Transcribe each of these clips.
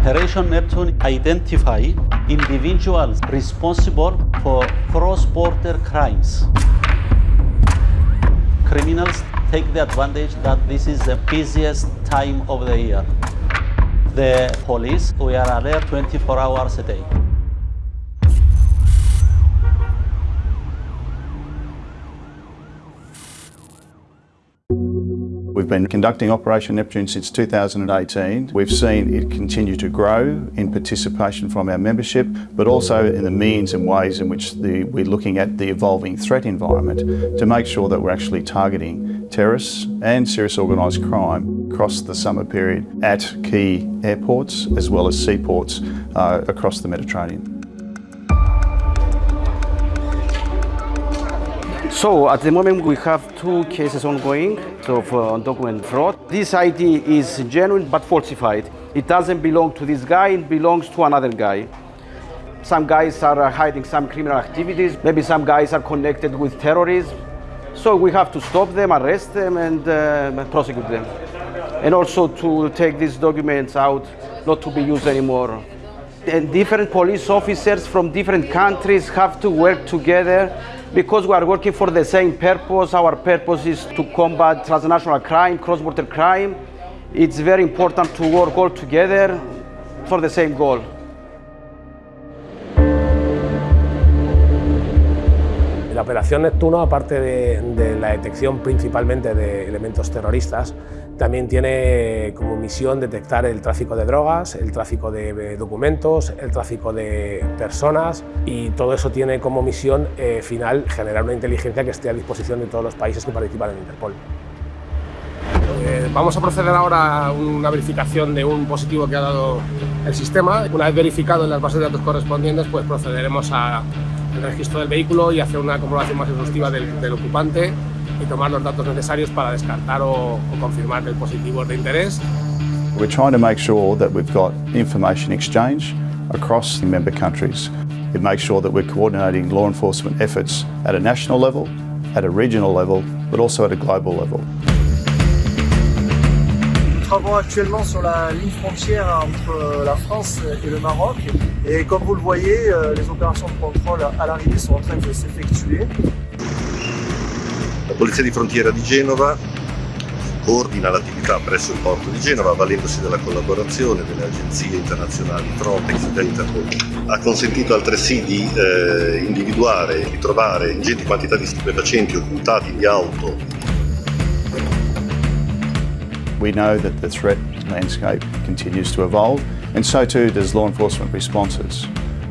Operation Neptune identify individuals responsible for cross-border crimes. Criminals take the advantage that this is the busiest time of the year. The police, we are alert 24 hours a day. We've been conducting Operation Neptune since 2018. We've seen it continue to grow in participation from our membership, but also in the means and ways in which the, we're looking at the evolving threat environment to make sure that we're actually targeting terrorists and serious organised crime across the summer period at key airports as well as seaports uh, across the Mediterranean. So at the moment we have two cases ongoing of uh, document fraud. This ID is genuine but falsified. It doesn't belong to this guy, it belongs to another guy. Some guys are hiding some criminal activities. Maybe some guys are connected with terrorism. So we have to stop them, arrest them and uh, prosecute them. And also to take these documents out, not to be used anymore. And different police officers from different countries have to work together because we are working for the same purpose. Our purpose is to combat transnational crime, cross-border crime. It's very important to work all together for the same goal. La operación Neptuno, aparte de, de, la detección principalmente de elementos terroristas, también tiene como misión detectar el tráfico de drogas, el tráfico de documentos, el tráfico de personas y todo eso tiene como misión eh, final generar una inteligencia que esté a disposición de todos los países que participan en Interpol. Eh, vamos a proceder ahora a una verificación de un positivo que ha dado el sistema. Una vez verificado en las bases de datos correspondientes, pues procederemos al registro del vehículo y hacer una comprobación más exhaustiva del, del ocupante y tomar los datos necesarios para descartar o, o confirmar el positivo de interés. We're trying to make sure that we've got information exchange across member countries. It makes sure that we're coordinating law enforcement efforts at a national level, at a regional level, but also at a global level. Travaillons actuellement sur la ligne frontière entre la France et le Maroc. Et comme vous le voyez, les opérations de contrôle à l'arrivée sont en train de s'effectuer. La Polizia di Frontiera di Genova coordina l'attività presso il porto di Genova avvalendosi della collaborazione delle agenzie internazionali Frontex e Interpol. Ha consentito altresì di eh, individuare e ritrovare ingenti quantità di stupefacenti occultati di auto. We know that the threat landscape continues to evolve and so too does law enforcement responses.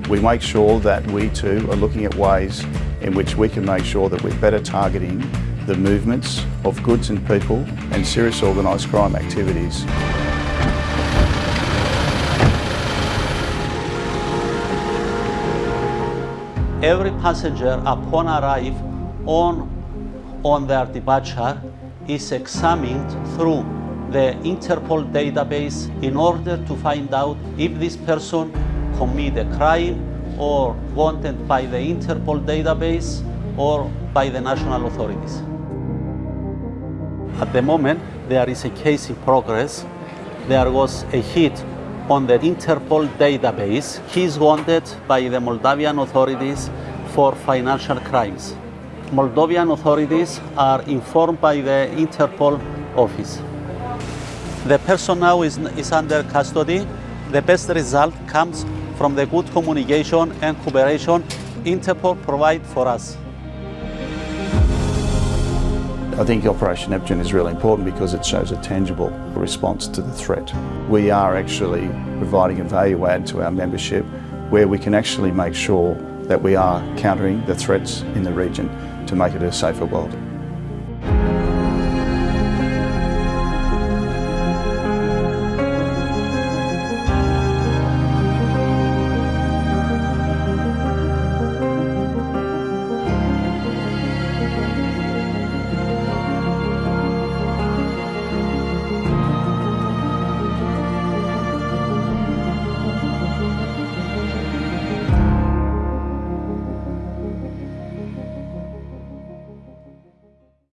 We make sure that we too are looking at ways in which we can make sure that we're better targeting the movements of goods and people and serious organised crime activities. Every passenger upon arrive on, on their departure is examined through the Interpol database in order to find out if this person committed a crime or wanted by the Interpol database or by the national authorities. At the moment, there is a case in progress. There was a hit on the Interpol database. He is wanted by the Moldavian authorities for financial crimes. Moldovan authorities are informed by the Interpol office. The person now is, is under custody. The best result comes from the good communication and cooperation Interpol provide for us. I think Operation Neptune is really important because it shows a tangible response to the threat. We are actually providing a value add to our membership where we can actually make sure that we are countering the threats in the region to make it a safer world.